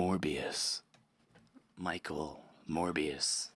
Morbius. Michael Morbius.